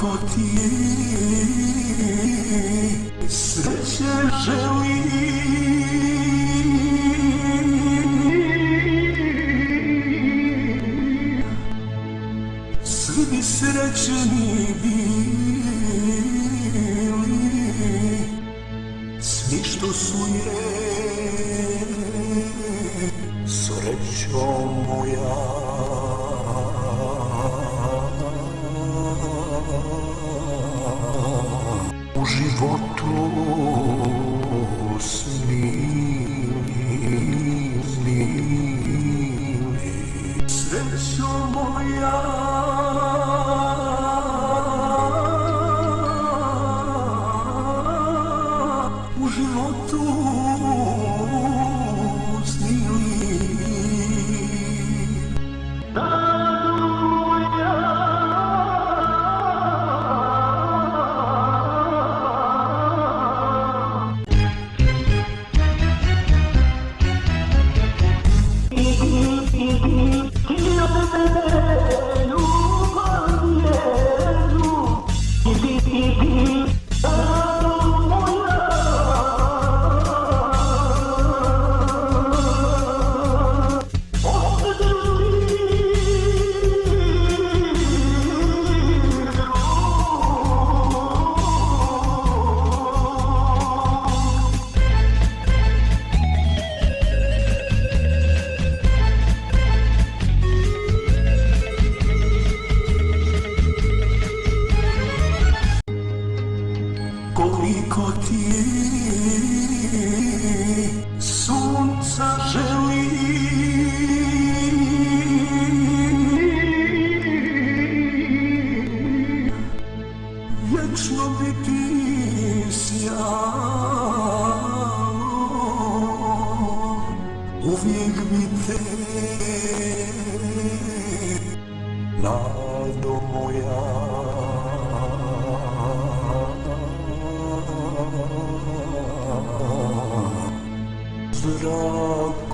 koliko ti sreće želim Svi bi srećni bili Svi što su je Srećo moja životu snili. Srećo moja يجلو بك سيارة وفيك بيتين نادو يا Zdrav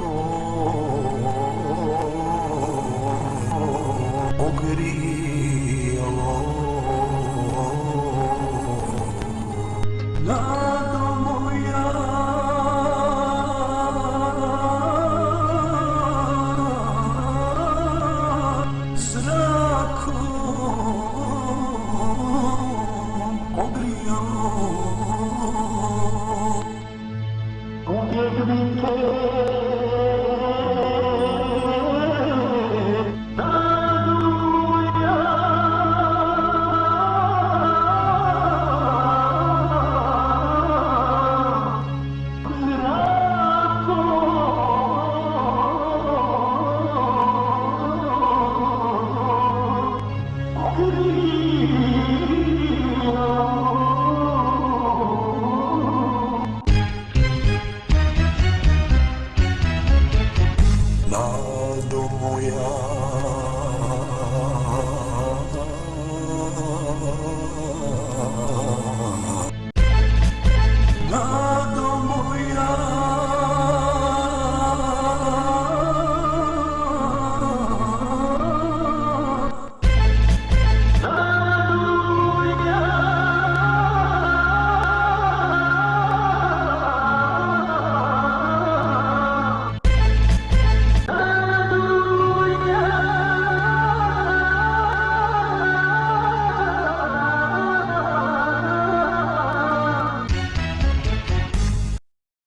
Oh,